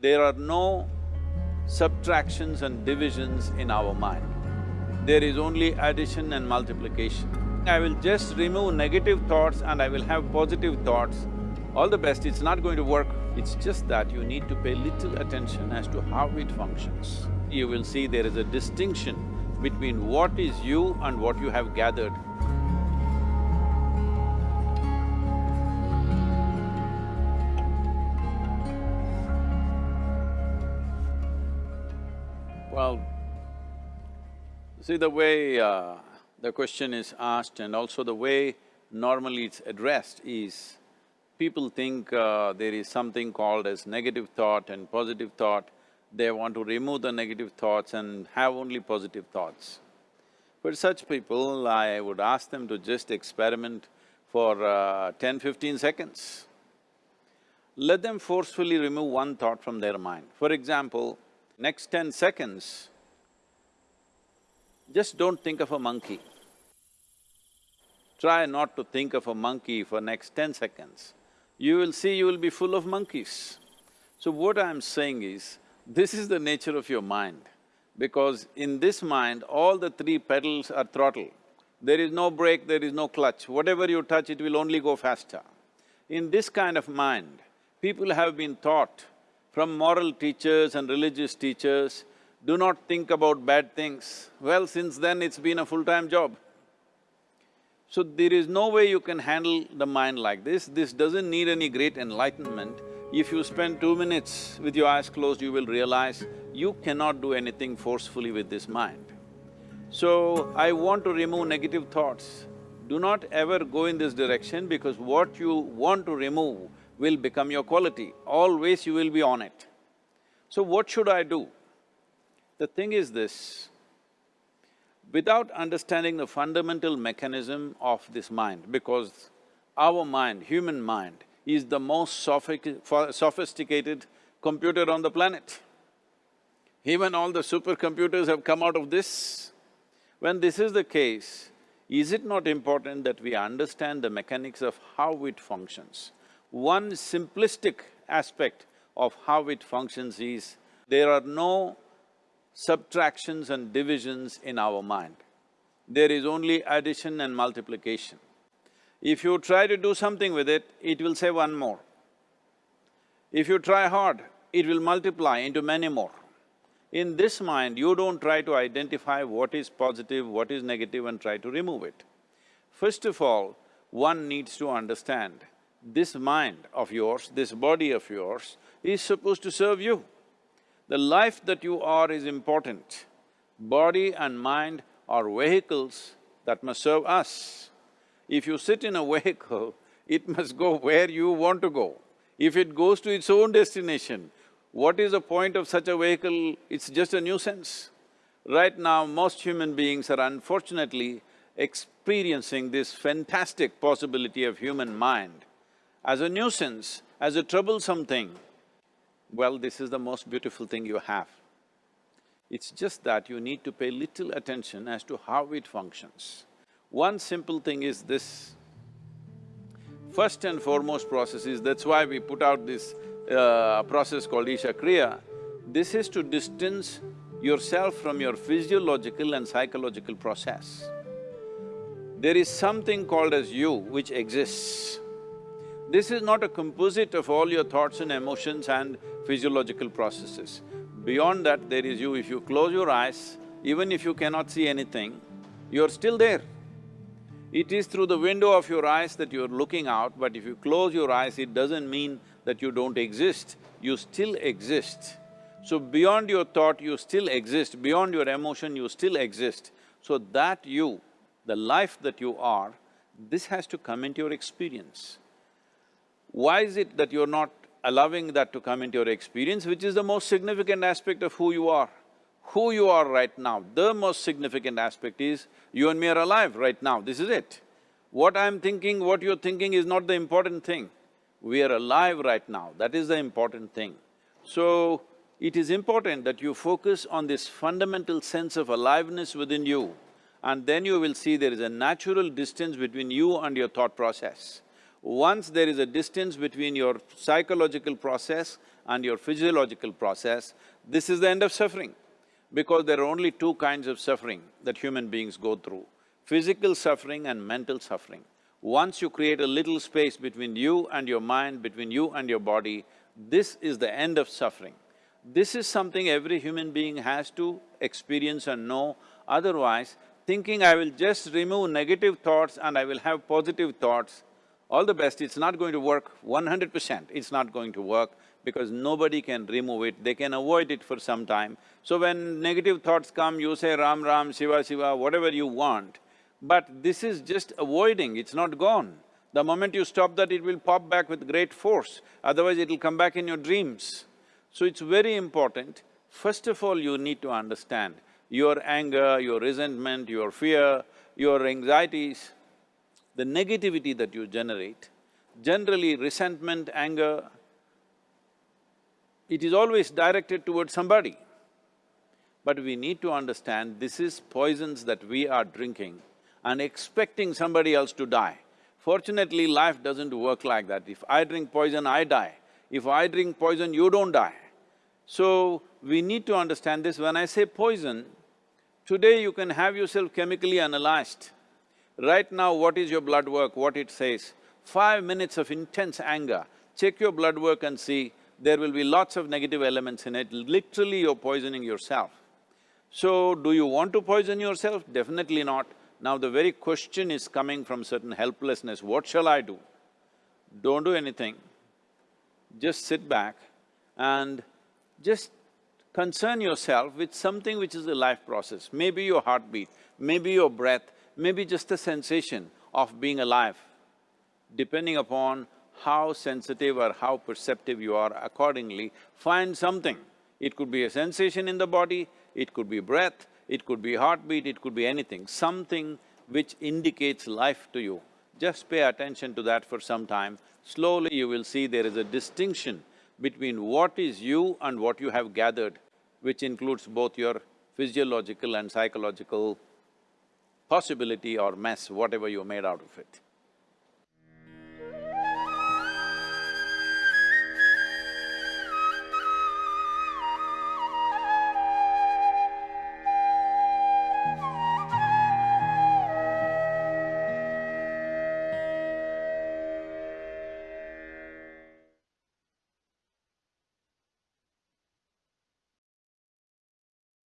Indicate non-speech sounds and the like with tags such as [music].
There are no subtractions and divisions in our mind. There is only addition and multiplication. I will just remove negative thoughts and I will have positive thoughts. All the best, it's not going to work. It's just that you need to pay little attention as to how it functions. You will see there is a distinction between what is you and what you have gathered. See the way uh, the question is asked and also the way normally it's addressed is, people think uh, there is something called as negative thought and positive thought, they want to remove the negative thoughts and have only positive thoughts. For such people, I would ask them to just experiment for uh, 10, 15 seconds. Let them forcefully remove one thought from their mind. For example, next ten seconds, just don't think of a monkey. Try not to think of a monkey for next ten seconds. You will see you will be full of monkeys. So what I'm saying is, this is the nature of your mind, because in this mind, all the three pedals are throttle. There is no brake, there is no clutch. Whatever you touch, it will only go faster. In this kind of mind, people have been taught from moral teachers and religious teachers, do not think about bad things. Well, since then it's been a full-time job. So there is no way you can handle the mind like this, this doesn't need any great enlightenment. If you spend two minutes with your eyes closed, you will realize you cannot do anything forcefully with this mind. So, I want to remove negative thoughts. Do not ever go in this direction because what you want to remove will become your quality, always you will be on it. So what should I do? The thing is this, without understanding the fundamental mechanism of this mind, because our mind, human mind, is the most sophisticated computer on the planet. Even all the supercomputers have come out of this. When this is the case, is it not important that we understand the mechanics of how it functions? One simplistic aspect of how it functions is, there are no subtractions and divisions in our mind. There is only addition and multiplication. If you try to do something with it, it will say one more. If you try hard, it will multiply into many more. In this mind, you don't try to identify what is positive, what is negative and try to remove it. First of all, one needs to understand this mind of yours, this body of yours is supposed to serve you. The life that you are is important. Body and mind are vehicles that must serve us. If you sit in a [laughs] vehicle, it must go where you want to go. If it goes to its own destination, what is the point of such a vehicle? It's just a nuisance. Right now, most human beings are unfortunately experiencing this fantastic possibility of human mind as a nuisance, as a troublesome thing, well, this is the most beautiful thing you have. It's just that you need to pay little attention as to how it functions. One simple thing is this. First and foremost process is, that's why we put out this uh, process called Isha Kriya. This is to distance yourself from your physiological and psychological process. There is something called as you which exists. This is not a composite of all your thoughts and emotions and physiological processes. Beyond that, there is you. If you close your eyes, even if you cannot see anything, you're still there. It is through the window of your eyes that you're looking out, but if you close your eyes, it doesn't mean that you don't exist, you still exist. So beyond your thought, you still exist, beyond your emotion, you still exist. So that you, the life that you are, this has to come into your experience. Why is it that you're not allowing that to come into your experience, which is the most significant aspect of who you are? Who you are right now, the most significant aspect is you and me are alive right now, this is it. What I'm thinking, what you're thinking is not the important thing. We are alive right now, that is the important thing. So, it is important that you focus on this fundamental sense of aliveness within you and then you will see there is a natural distance between you and your thought process. Once there is a distance between your psychological process and your physiological process, this is the end of suffering. Because there are only two kinds of suffering that human beings go through, physical suffering and mental suffering. Once you create a little space between you and your mind, between you and your body, this is the end of suffering. This is something every human being has to experience and know, otherwise thinking I will just remove negative thoughts and I will have positive thoughts, all the best, it's not going to work one hundred percent, it's not going to work because nobody can remove it, they can avoid it for some time. So when negative thoughts come, you say Ram Ram, Shiva Shiva, whatever you want, but this is just avoiding, it's not gone. The moment you stop that, it will pop back with great force, otherwise it'll come back in your dreams. So it's very important, first of all you need to understand your anger, your resentment, your fear, your anxieties, the negativity that you generate, generally resentment, anger, it is always directed towards somebody. But we need to understand this is poisons that we are drinking and expecting somebody else to die. Fortunately, life doesn't work like that. If I drink poison, I die. If I drink poison, you don't die. So, we need to understand this. When I say poison, today you can have yourself chemically analyzed. Right now, what is your blood work, what it says? Five minutes of intense anger, check your blood work and see there will be lots of negative elements in it, literally you're poisoning yourself. So, do you want to poison yourself? Definitely not. Now the very question is coming from certain helplessness, what shall I do? Don't do anything, just sit back and just concern yourself with something which is a life process, maybe your heartbeat, maybe your breath, maybe just the sensation of being alive. Depending upon how sensitive or how perceptive you are accordingly, find something. It could be a sensation in the body, it could be breath, it could be heartbeat, it could be anything, something which indicates life to you. Just pay attention to that for some time. Slowly you will see there is a distinction between what is you and what you have gathered, which includes both your physiological and psychological possibility or mess, whatever you made out of it.